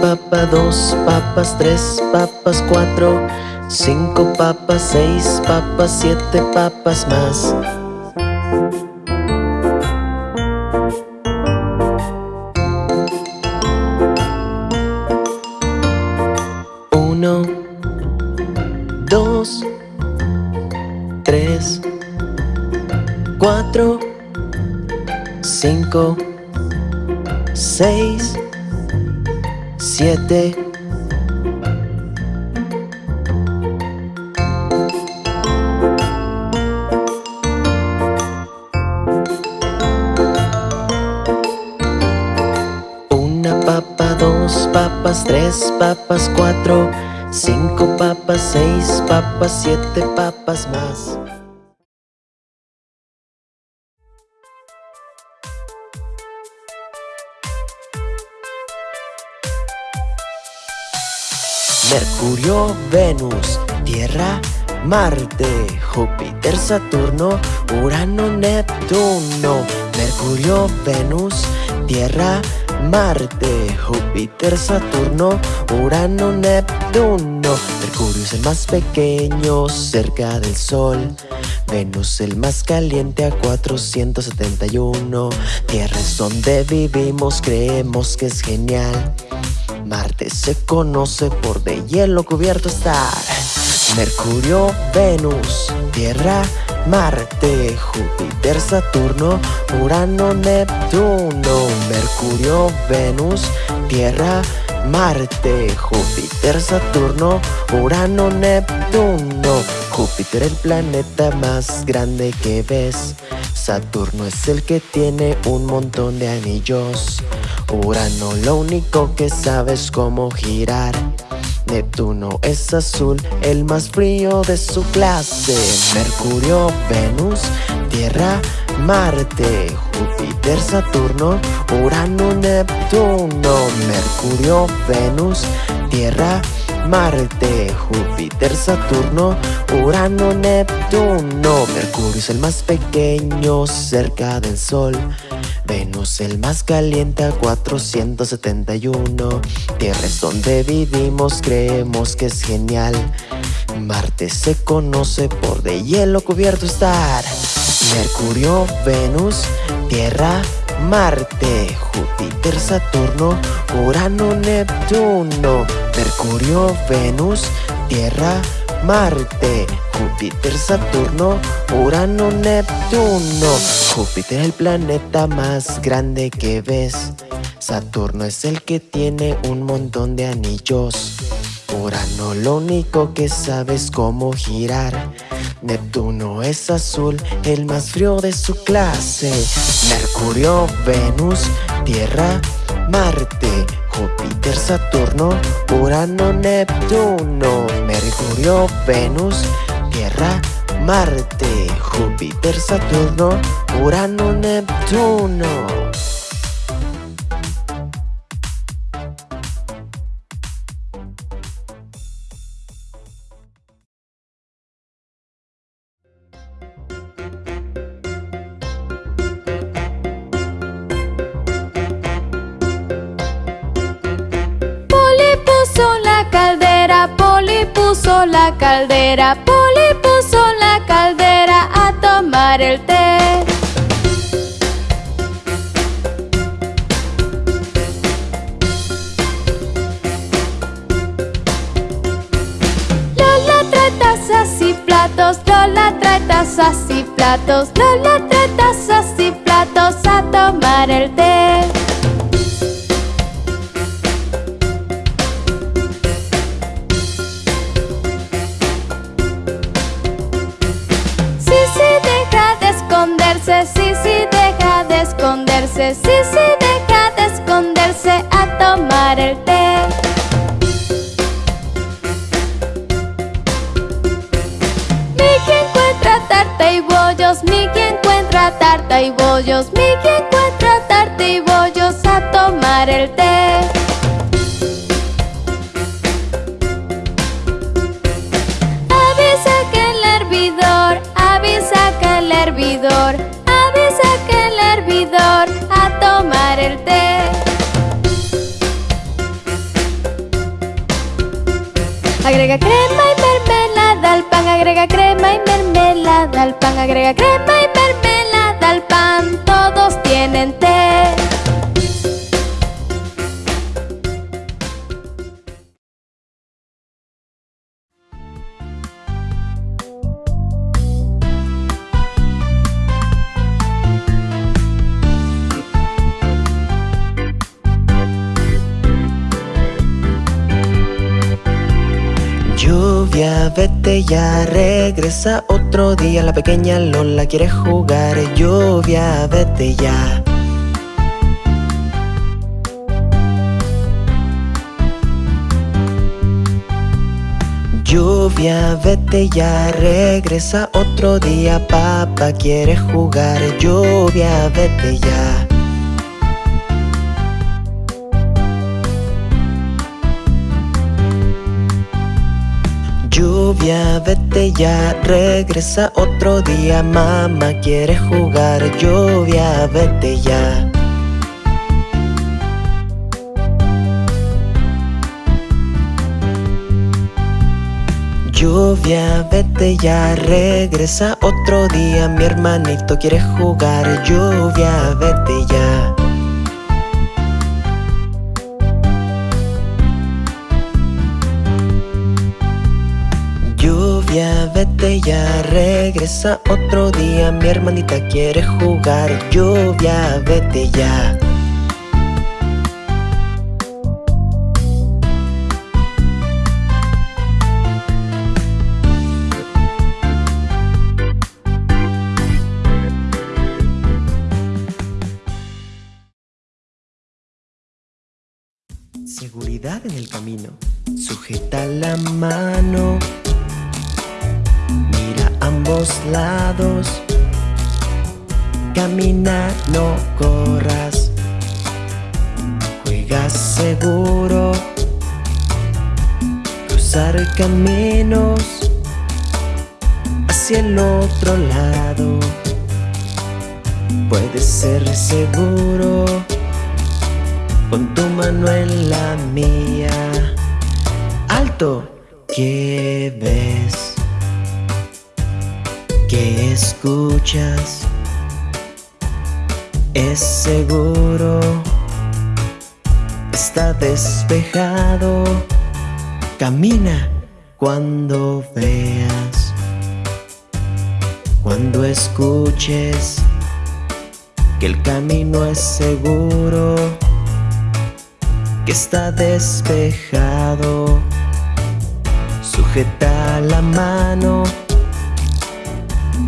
Papa, dos papas, tres papas, cuatro Cinco papas, seis papas, siete papas más 5, 6, 7, Una papa, dos papas, tres papas, cuatro, cinco papas, seis papas, siete papas más. Mercurio, Venus, Tierra, Marte, Júpiter, Saturno, Urano, Neptuno. Mercurio, Venus, Tierra, Marte, Júpiter, Saturno, Urano, Neptuno. Mercurio es el más pequeño cerca del Sol. Venus el más caliente a 471 Tierra es donde vivimos, creemos que es genial Marte se conoce por de hielo cubierto estar. Mercurio, Venus, Tierra, Marte, Júpiter, Saturno, Urano, Neptuno. Mercurio, Venus, Tierra, Marte, Júpiter, Saturno, Urano, Neptuno. Júpiter el planeta más grande que ves. Saturno es el que tiene un montón de anillos Urano. Lo único que sabe es cómo girar. Neptuno es azul, el más frío de su clase. Mercurio, Venus, Tierra, Marte. Júpiter, Saturno, Urano, Neptuno. Mercurio, Venus, Tierra, Marte, Júpiter, Saturno, Urano, Neptuno. Mercurio es el más pequeño cerca del Sol Venus el más caliente a 471 Tierra es donde vivimos, creemos que es genial. Marte se conoce por de hielo cubierto estar. Mercurio, Venus, Tierra, Marte, Júpiter, Saturno, Urano, Neptuno. Mercurio, Venus, Tierra, Marte, Júpiter, Saturno, Urano, Neptuno. Júpiter el planeta más grande que ves. Saturno es el que tiene un montón de anillos. Urano lo único que sabe es cómo girar. Neptuno es azul, el más frío de su clase. Mercurio, Venus, Tierra, Marte. Júpiter, Saturno, Urano, Neptuno Mercurio, Venus, Tierra, Marte Júpiter, Saturno, Urano, Neptuno Poli puso la caldera a tomar el té. Lola trae tazas y platos, Lola trae tazas y platos, Lola trae tazas y platos a tomar el té. Esconderse, sí, sí, Vete ya, regresa otro día. La pequeña Lola quiere jugar. Lluvia, vete ya. Lluvia, vete ya, regresa otro día. Papá quiere jugar. Lluvia, vete ya Lluvia, vete ya, regresa otro día Mamá quiere jugar Lluvia, vete ya. Lluvia, vete ya, regresa otro día Mi hermanito quiere jugar Lluvia, vete ya ya, regresa otro día Mi hermanita quiere jugar Lluvia, vete ya. Seguridad en el camino Sujeta la mano ambos lados Camina, no corras Juega seguro Cruzar caminos Hacia el otro lado Puedes ser seguro Con tu mano en la mía ¡Alto! ¿Qué ves? ¿Qué escuchas? Es seguro Está despejado Camina cuando veas Cuando escuches Que el camino es seguro Que está despejado Sujeta la mano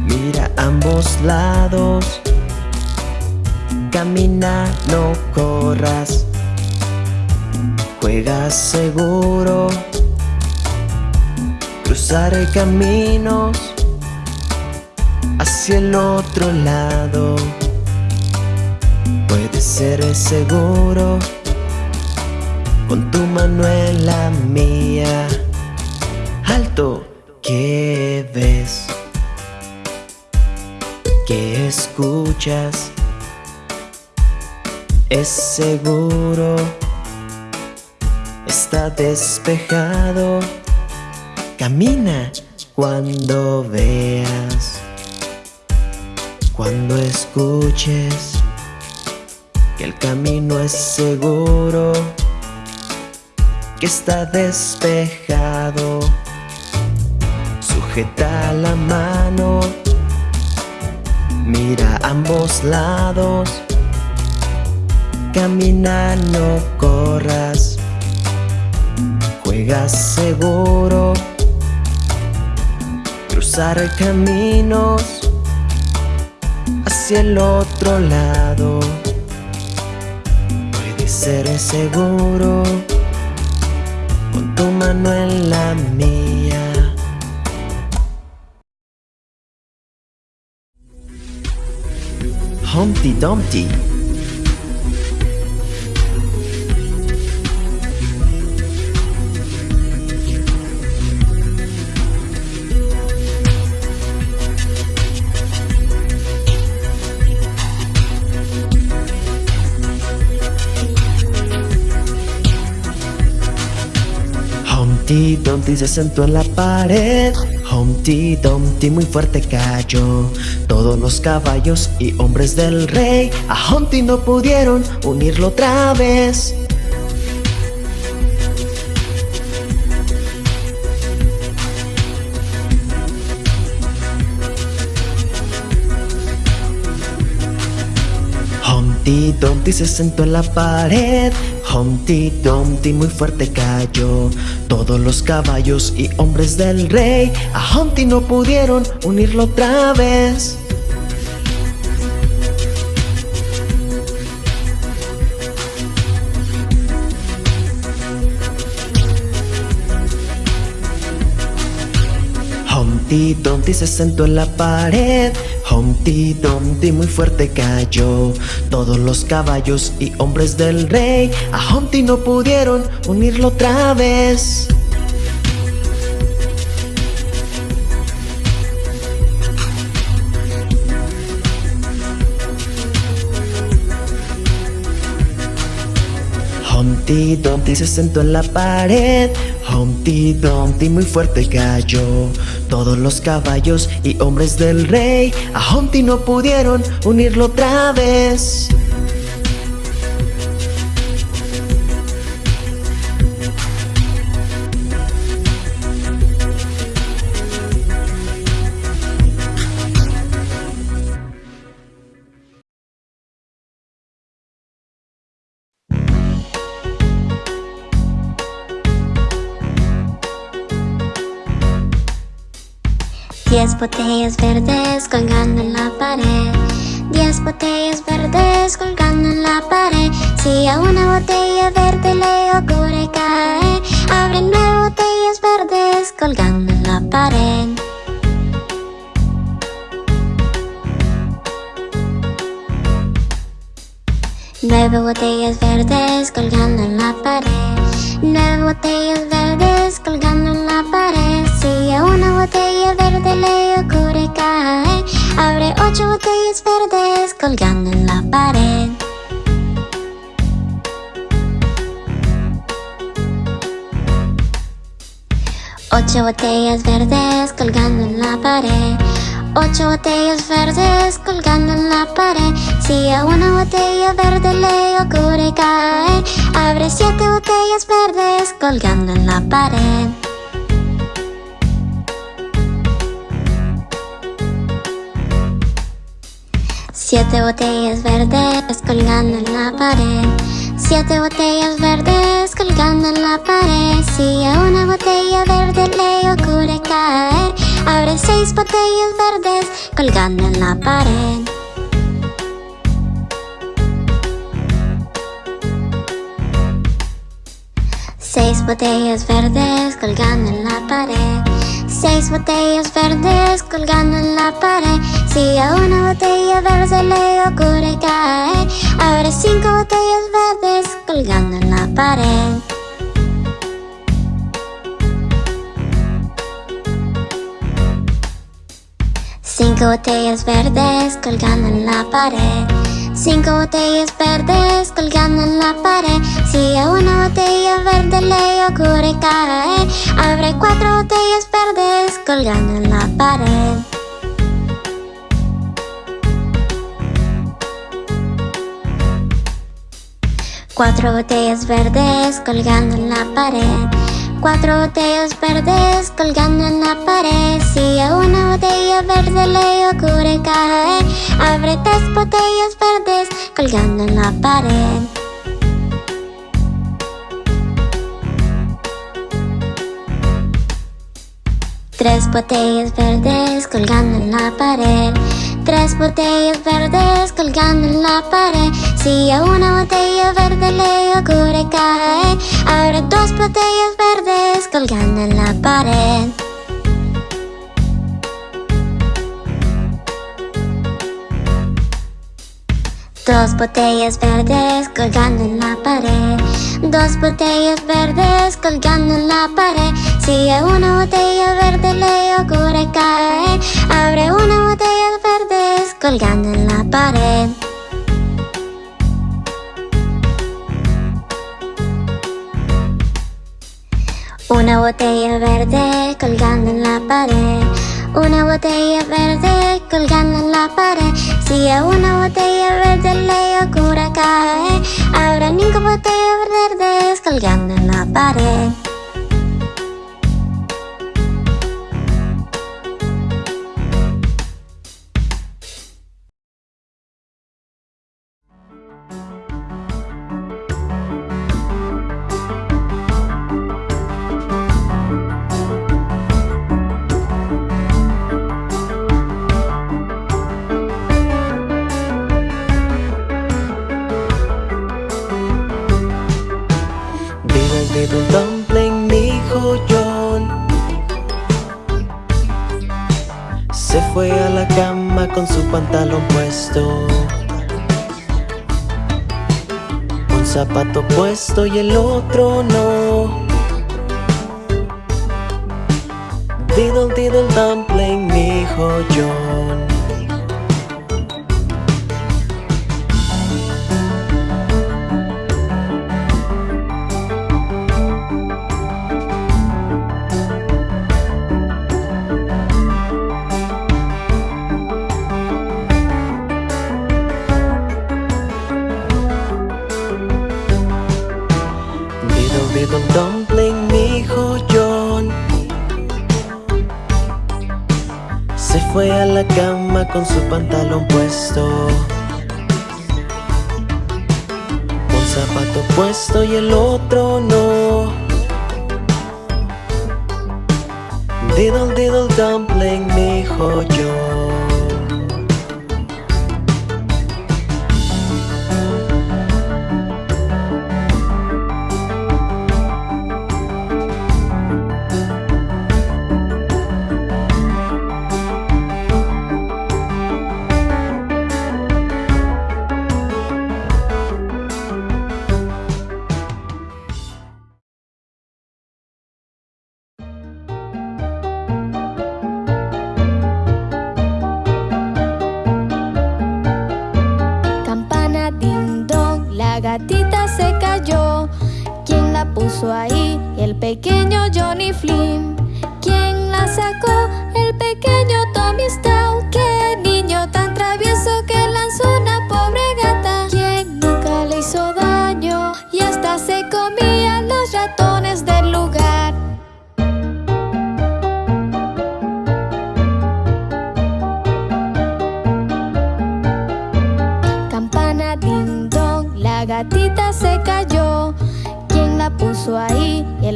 Mira ambos lados. Camina, no corras. Juega seguro. Cruzar caminos Hacia el otro lado. Puedes ser seguro Con tu mano en la mía. Alto, ¿qué ves? ¿Qué escuchas? Es seguro. Está despejado. Camina cuando veas. Cuando escuches Que el camino es seguro Que está despejado. Sujeta la mano Mira ambos lados. Camina, no corras. Juega seguro. Cruzar caminos Hacia el otro lado. Puedes ser seguro Con tu mano en la mía Humpty Dumpty. Humpty Dumpty se sentó en la pared Humpty Dumpty muy fuerte cayó. Todos los caballos y hombres del rey A Humpty no pudieron unirlo otra vez. Humpty Dumpty se sentó en la pared Humpty Dumpty muy fuerte cayó. Todos los caballos y hombres del rey A Humpty no pudieron unirlo otra vez. Humpty Dumpty se sentó en la pared Humpty Dumpty muy fuerte cayó. Todos los caballos y hombres del rey A Humpty no pudieron unirlo otra vez. Humpty Dumpty se sentó en la pared. Humpty Dumpty muy fuerte cayó Todos los caballos y hombres del rey. A Humpty no pudieron unirlo otra vez botellas verdes colgando en la pared. Diez botellas verdes colgando en la pared. Si a una botella verde le ocurre caer Abre nueve botellas verdes colgando en la pared. Nueve botellas verdes colgando en la pared. Nueve botellas verdes colgando en la pared. Si a una botella verde le ocurre caer Abre ocho botellas verdes colgando en la pared. Ocho botellas verdes colgando en la pared. Ocho botellas verdes colgando en la pared. Si a una botella verde le ocurre caer Abre siete botellas verdes colgando en la pared Siete botellas verdes colgando en la pared. Siete botellas verdes colgando en la pared. Si a una botella verde le ocurre caer Abre seis botellas verdes colgando en la pared. Seis botellas verdes colgando en la pared Seis botellas verdes colgando en la pared. Si a una botella verde le ocurre caer Abre cinco botellas verdes colgando en la pared. Cinco botellas verdes colgando en la pared Cinco botellas verdes colgando en la pared. Si a una botella verde le ocurre caer Abre cuatro botellas verdes colgando en la pared. Cuatro botellas verdes colgando en la pared Cuatro botellas verdes colgando en la pared. Si a una botella verde le ocurre caer Abre tres botellas verdes colgando en la pared. Tres botellas verdes colgando en la pared. Tres botellas verdes colgando en la pared Si una botella verde le ocurre caer Abre dos botellas verdes colgando en la pared. Dos botellas verdes colgando en la pared. Dos botellas verdes colgando en la pared. Si a una botella verde le ocurre caer Abre una botella verdes colgando en la pared Una botella verde colgando en la pared. Una botella verde colgando en la pared. Si a una botella verde le ocurre caer Habrá ninguna botella verde colgando en la pared pantalón puesto. Un zapato puesto y el otro no. Diddle diddle dumpling, mi hijo John con su pantalón puesto. Un zapato puesto y el otro no. Diddle diddle dumpling, mi hijo yo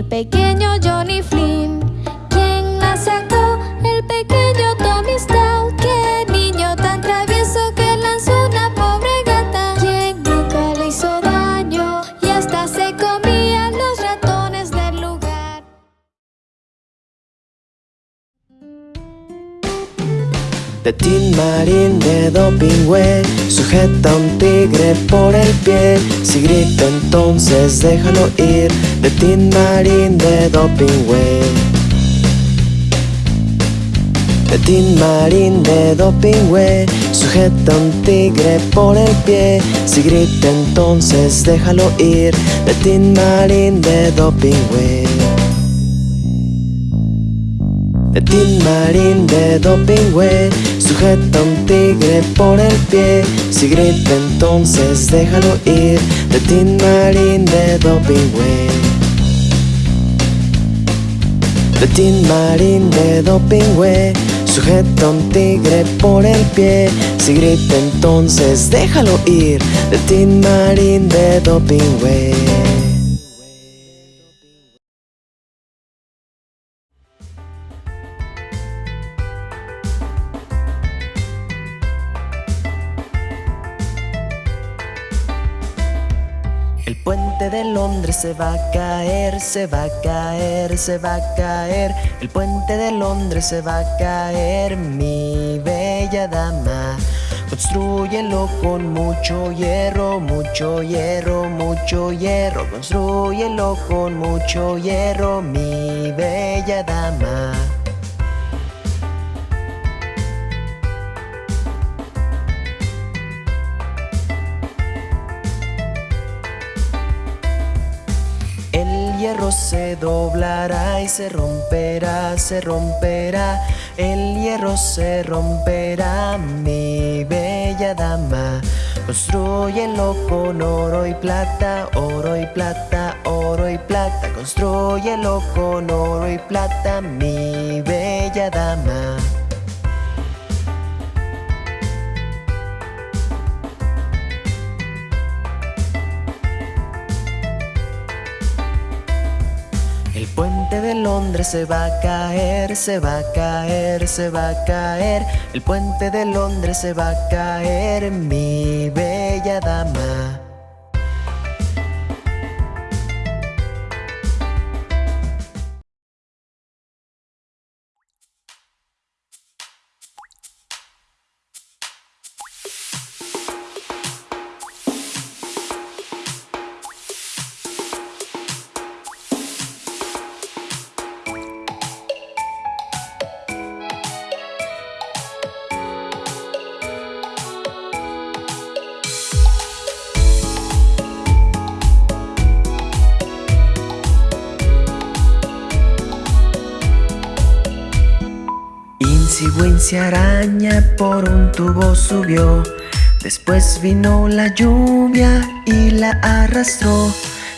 De Tin Marín de Dopingüe Sujeta un tigre por el pie. Si grita entonces déjalo ir Tin Marín de Dopingüe Tin Marín de Dopingüe Sujeta un tigre por el pie. Si grita entonces déjalo ir Tin Marín de Dopingüe Tin Marín de Dopingüe Sujeta un tigre por el pie. Si grita entonces déjalo ir Tin Marín de Dopingüe. Tin Marín de Dopingüe Sujeta un tigre por el pie. Si grita entonces déjalo ir Tin Marín de Dopingüe se va a caer, se va a caer, se va a caer. El puente de Londres se va a caer, mi bella dama. Construyelo con mucho hierro, mucho hierro, mucho hierro. Construyelo con mucho hierro, mi bella dama. El hierro se doblará y se romperá, se romperá. El hierro se romperá, mi bella dama. Construyelo con oro y plata, oro y plata, oro y plata. Construyelo con oro y plata, mi bella dama. Puente de Londres se va a caer, se va a caer, se va a caer. El puente de Londres se va a caer, mi bella dama. Insigüencia araña por un tubo subió. Después vino la lluvia y la arrastró.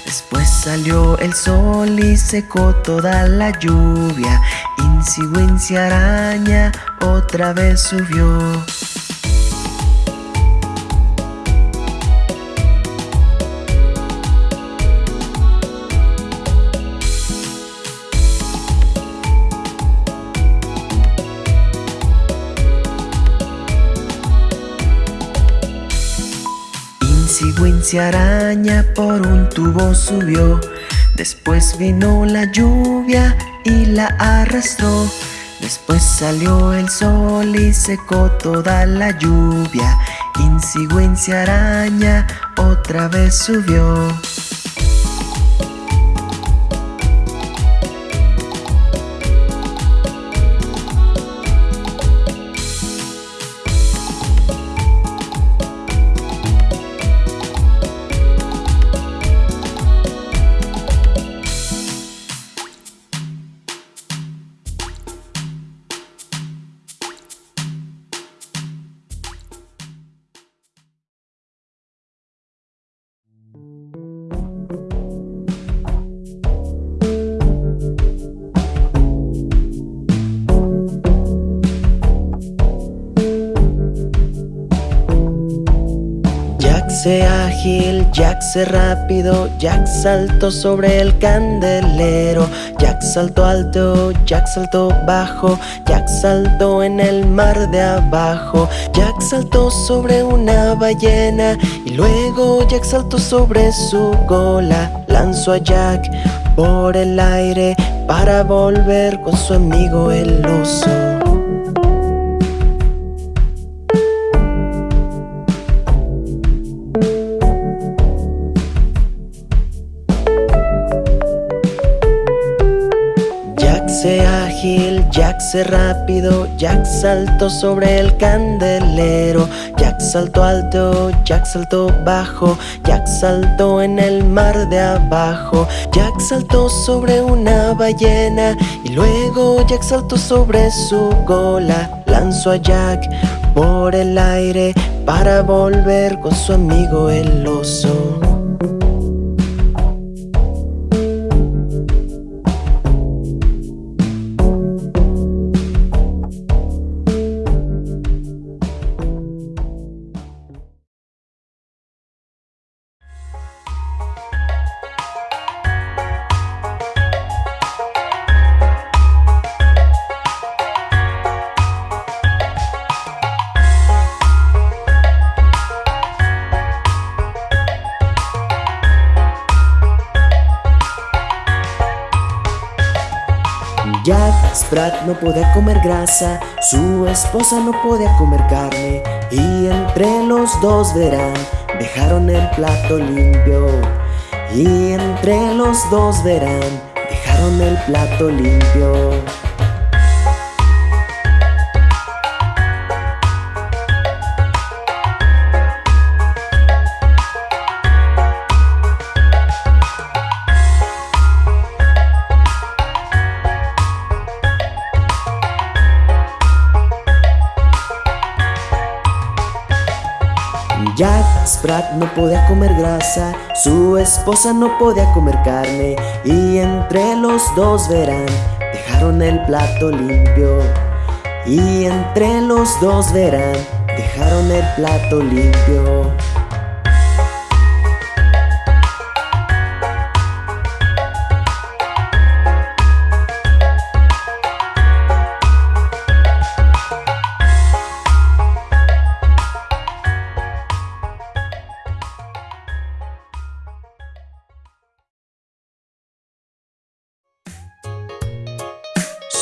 Después salió el sol y secó toda la lluvia. Insigüencia araña otra vez subió Insigüencia araña por un tubo subió. Después vino la lluvia y la arrastró. Después salió el sol y secó toda la lluvia. Insigüencia araña otra vez subió Jack ágil, Jack se rápido, Jack saltó sobre el candelero, Jack saltó alto, Jack saltó bajo, Jack saltó en el mar de abajo, Jack saltó sobre una ballena y luego Jack saltó sobre su cola, lanzó a Jack por el aire para volver con su amigo el oso. Rápido, Jack saltó sobre el candelero, Jack saltó alto, Jack saltó bajo, Jack saltó en el mar de abajo, Jack saltó sobre una ballena y luego Jack saltó sobre su cola, lanzó a Jack por el aire para volver con su amigo el oso. Jack Sprat no podía comer grasa, su esposa no podía comer carne y entre los dos verán, dejaron el plato limpio y entre los dos verán, dejaron el plato limpio. Jack Sprat no podía comer grasa, su esposa no podía comer carne y entre los dos verán, dejaron el plato limpio. Y entre los dos verán, dejaron el plato limpio.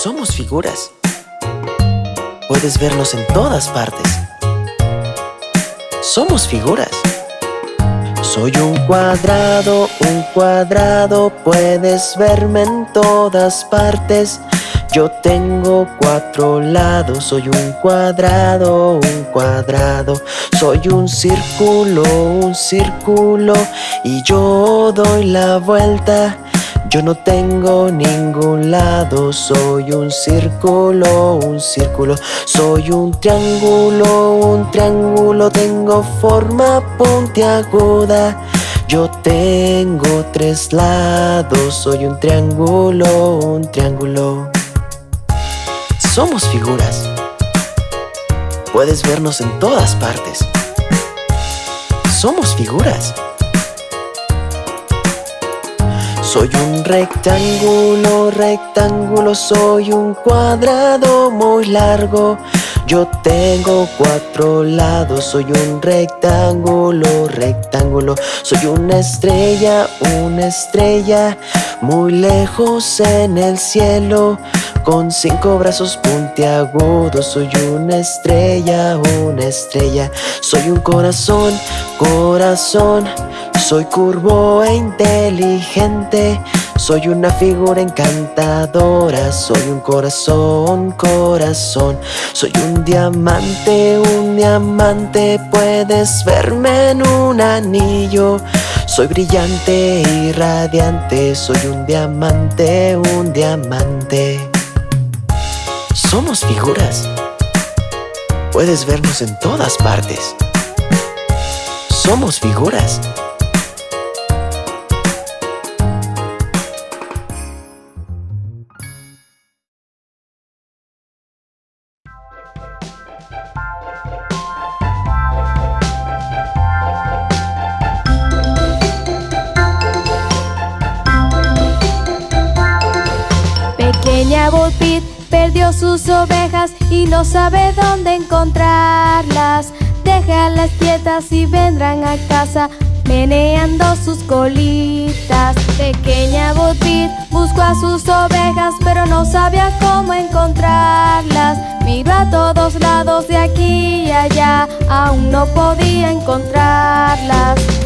Somos figuras. Puedes vernos en todas partes. Somos figuras. Soy un cuadrado, un cuadrado, puedes verme en todas partes. Yo tengo cuatro lados, soy un cuadrado, un cuadrado. Soy un círculo, un círculo, y yo doy la vuelta. Yo no tengo ningún lado, soy un círculo, un círculo, soy un triángulo, un triángulo, tengo forma puntiaguda. Yo tengo tres lados, soy un triángulo, un triángulo. Somos figuras. Puedes vernos en todas partes. Somos figuras. Soy un rectángulo, rectángulo, soy un cuadrado muy largo. Yo tengo cuatro lados, soy un rectángulo, rectángulo. Soy una estrella, una estrella, muy lejos en el cielo. Con cinco brazos puntiagudos, soy una estrella, una estrella. Soy un corazón, corazón. Soy curvo e inteligente, soy una figura encantadora, soy un corazón, corazón, soy un diamante, un diamante, puedes verme en un anillo. Soy brillante y radiante, soy un diamante, un diamante. Somos figuras. Puedes vernos en todas partes. Somos figuras. Pequeña Peep perdió sus ovejas y no sabe dónde encontrarlas. Déjalas quietas y vendrán a casa meneando sus colitas. Pequeña Bo Peep buscó a sus ovejas pero no sabía cómo encontrarlas. Miró a todos lados de aquí y allá, aún no podía encontrarlas.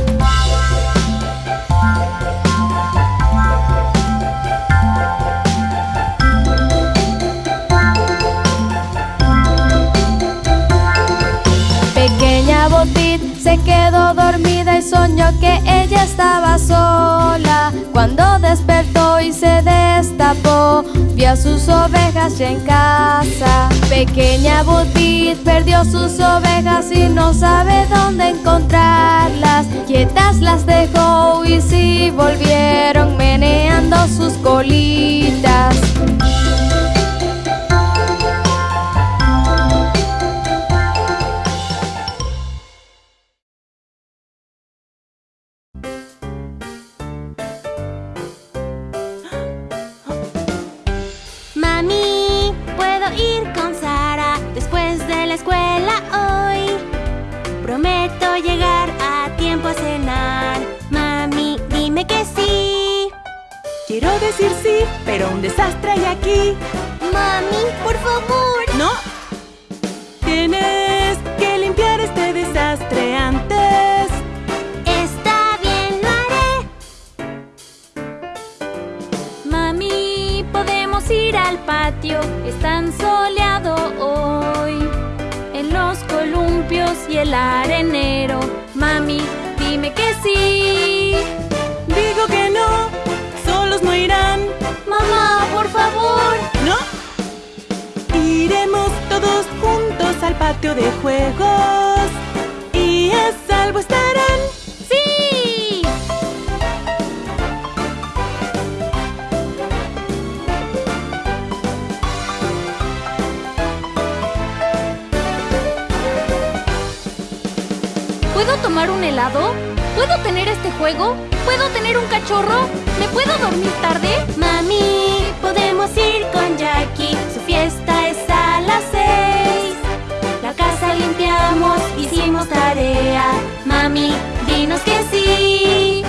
Se quedó dormida y soñó que ella estaba sola. Cuando despertó y se destapó, vio a sus ovejas ya en casa. Pequeña Botit perdió sus ovejas y no sabe dónde encontrarlas. Quietas las dejó y sí volvieron meneando sus colitas. juegos y a salvo estarán. ¡Sí! ¿Puedo tomar un helado? ¿Puedo tener este juego? ¿Puedo tener un cachorro? ¿Me puedo dormir tarde? Mami, podemos ir con Jackie. Su fiesta hicimos tarea. Mami, dinos que. ¡Sí!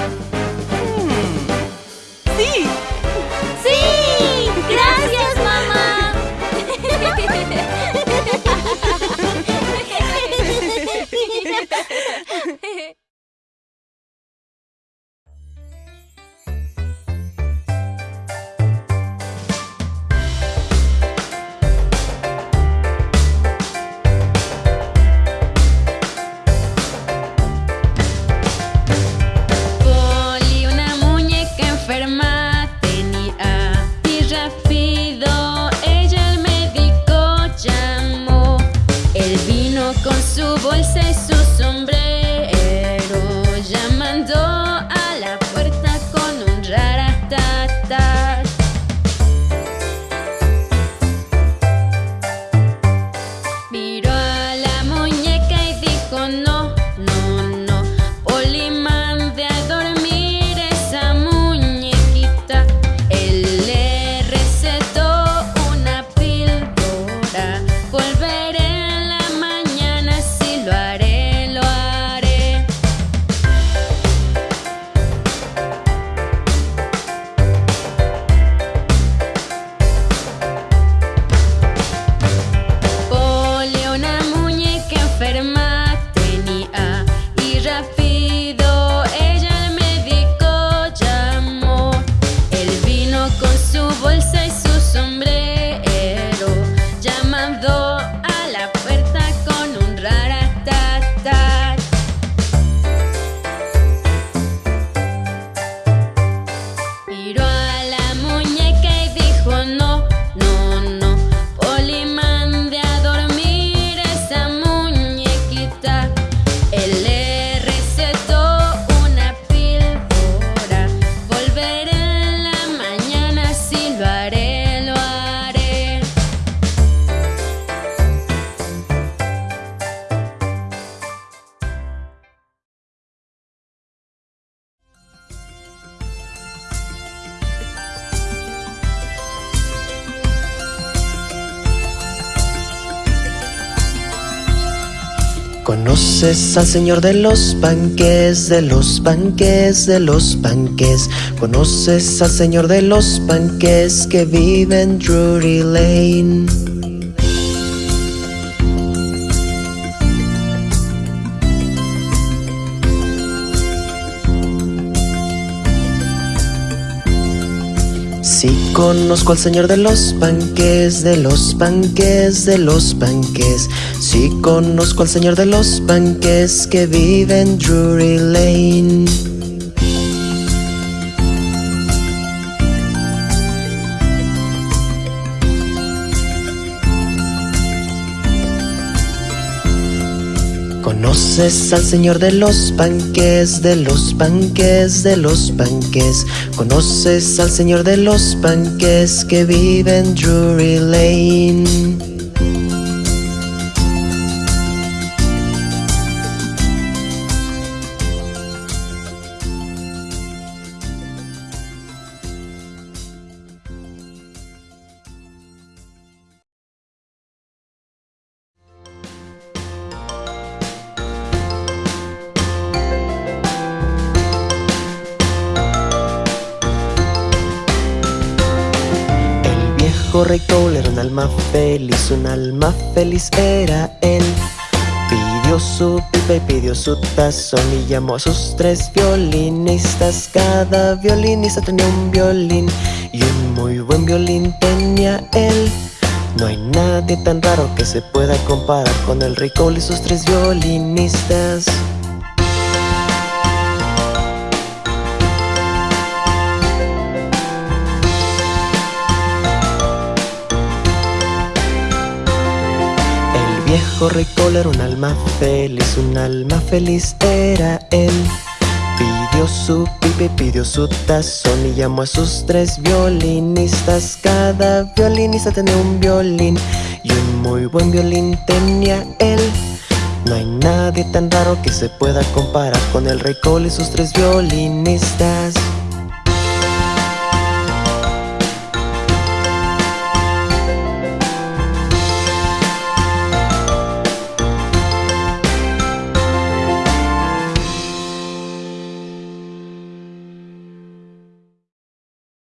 ¿Conoces al señor de los panques, de los panques, de los panques? ¿Conoces al señor de los panques que vive en Drury Lane? Sí conozco al señor de los panques, de los panques, de los panques. Sí conozco al señor de los panques que vive en Drury Lane. ¿Conoces al señor de los panques, de los panques, de los panques? ¿Conoces al señor de los panques que vive en Drury Lane? Un alma feliz era él. Pidió su pipa y pidió su tazón y llamó a sus tres violinistas. Cada violinista tenía un violín y un muy buen violín tenía él. No hay nadie tan raro que se pueda comparar con el rey Cole y sus tres violinistas. Viejo rey Cole era un alma feliz, un alma feliz era él. Pidió su pipa y pidió su tazón y llamó a sus tres violinistas. Cada violinista tenía un violín y un muy buen violín tenía él. No hay nadie tan raro que se pueda comparar con el rey Cole y sus tres violinistas